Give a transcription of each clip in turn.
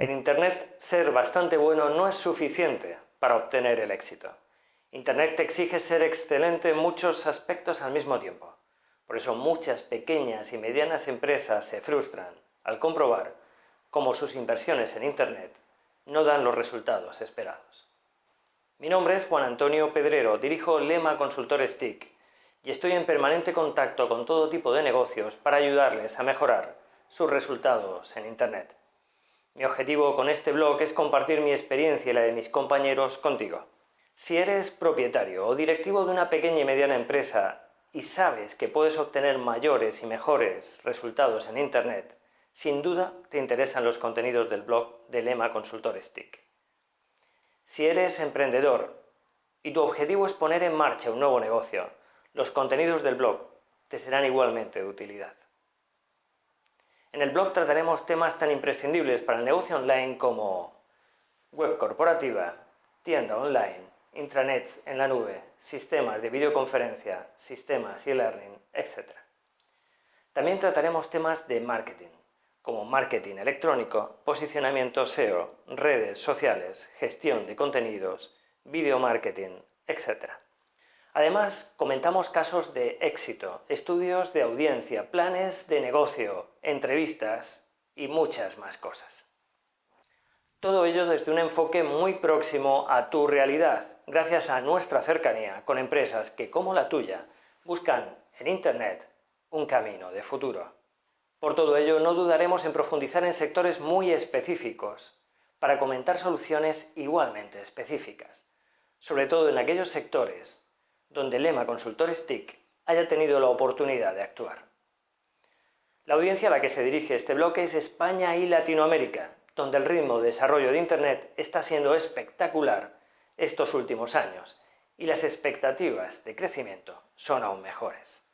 En Internet, ser bastante bueno no es suficiente para obtener el éxito. Internet te exige ser excelente en muchos aspectos al mismo tiempo. Por eso muchas pequeñas y medianas empresas se frustran al comprobar cómo sus inversiones en Internet no dan los resultados esperados. Mi nombre es Juan Antonio Pedrero, dirijo Lema Consultores TIC y estoy en permanente contacto con todo tipo de negocios para ayudarles a mejorar sus resultados en Internet. Mi objetivo con este blog es compartir mi experiencia y la de mis compañeros contigo. Si eres propietario o directivo de una pequeña y mediana empresa y sabes que puedes obtener mayores y mejores resultados en Internet, sin duda te interesan los contenidos del blog de Lema Consultores TIC. Si eres emprendedor y tu objetivo es poner en marcha un nuevo negocio, los contenidos del blog te serán igualmente de utilidad. En el blog trataremos temas tan imprescindibles para el negocio online como web corporativa, tienda online, intranets en la nube, sistemas de videoconferencia, sistemas e-learning, etc. También trataremos temas de marketing, como marketing electrónico, posicionamiento SEO, redes sociales, gestión de contenidos, video marketing, etc. Además, comentamos casos de éxito, estudios de audiencia, planes de negocio, entrevistas y muchas más cosas. Todo ello desde un enfoque muy próximo a tu realidad, gracias a nuestra cercanía con empresas que, como la tuya, buscan en Internet un camino de futuro. Por todo ello, no dudaremos en profundizar en sectores muy específicos, para comentar soluciones igualmente específicas, sobre todo en aquellos sectores donde Lema Consultores TIC haya tenido la oportunidad de actuar. La audiencia a la que se dirige este bloque es España y Latinoamérica, donde el ritmo de desarrollo de Internet está siendo espectacular estos últimos años y las expectativas de crecimiento son aún mejores.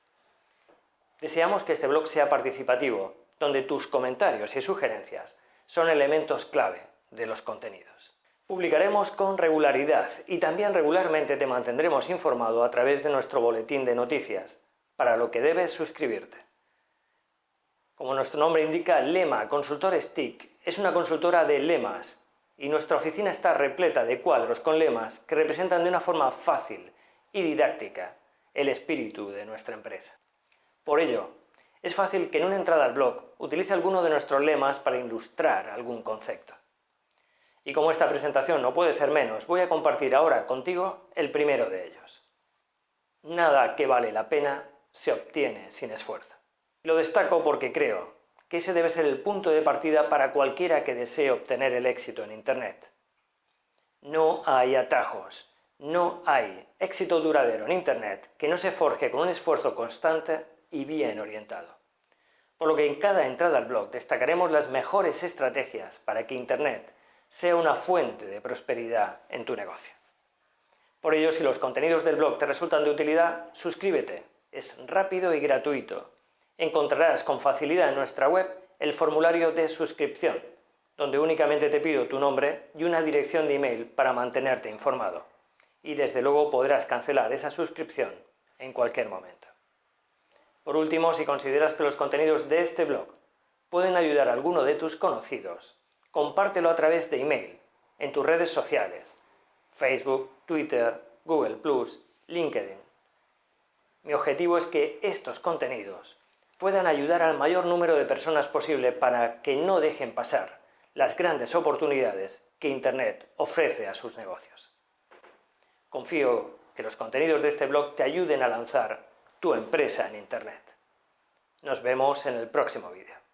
Deseamos que este blog sea participativo, donde tus comentarios y sugerencias son elementos clave de los contenidos. Publicaremos con regularidad y también regularmente te mantendremos informado a través de nuestro boletín de noticias, para lo que debes suscribirte. Como nuestro nombre indica, Lema Consultores TIC es una consultora de lemas y nuestra oficina está repleta de cuadros con lemas que representan de una forma fácil y didáctica el espíritu de nuestra empresa. Por ello, es fácil que en una entrada al blog utilice alguno de nuestros lemas para ilustrar algún concepto. Y como esta presentación no puede ser menos, voy a compartir ahora contigo el primero de ellos. Nada que vale la pena se obtiene sin esfuerzo. Lo destaco porque creo que ese debe ser el punto de partida para cualquiera que desee obtener el éxito en Internet. No hay atajos, no hay éxito duradero en Internet que no se forje con un esfuerzo constante y bien orientado. Por lo que en cada entrada al blog destacaremos las mejores estrategias para que Internet sea una fuente de prosperidad en tu negocio. Por ello, si los contenidos del blog te resultan de utilidad, suscríbete. Es rápido y gratuito. Encontrarás con facilidad en nuestra web el formulario de suscripción, donde únicamente te pido tu nombre y una dirección de email para mantenerte informado. Y desde luego podrás cancelar esa suscripción en cualquier momento. Por último, si consideras que los contenidos de este blog pueden ayudar a alguno de tus conocidos, compártelo a través de email, en tus redes sociales, Facebook, Twitter, Google+, LinkedIn. Mi objetivo es que estos contenidos puedan ayudar al mayor número de personas posible para que no dejen pasar las grandes oportunidades que Internet ofrece a sus negocios. Confío que los contenidos de este blog te ayuden a lanzar tu empresa en Internet. Nos vemos en el próximo vídeo.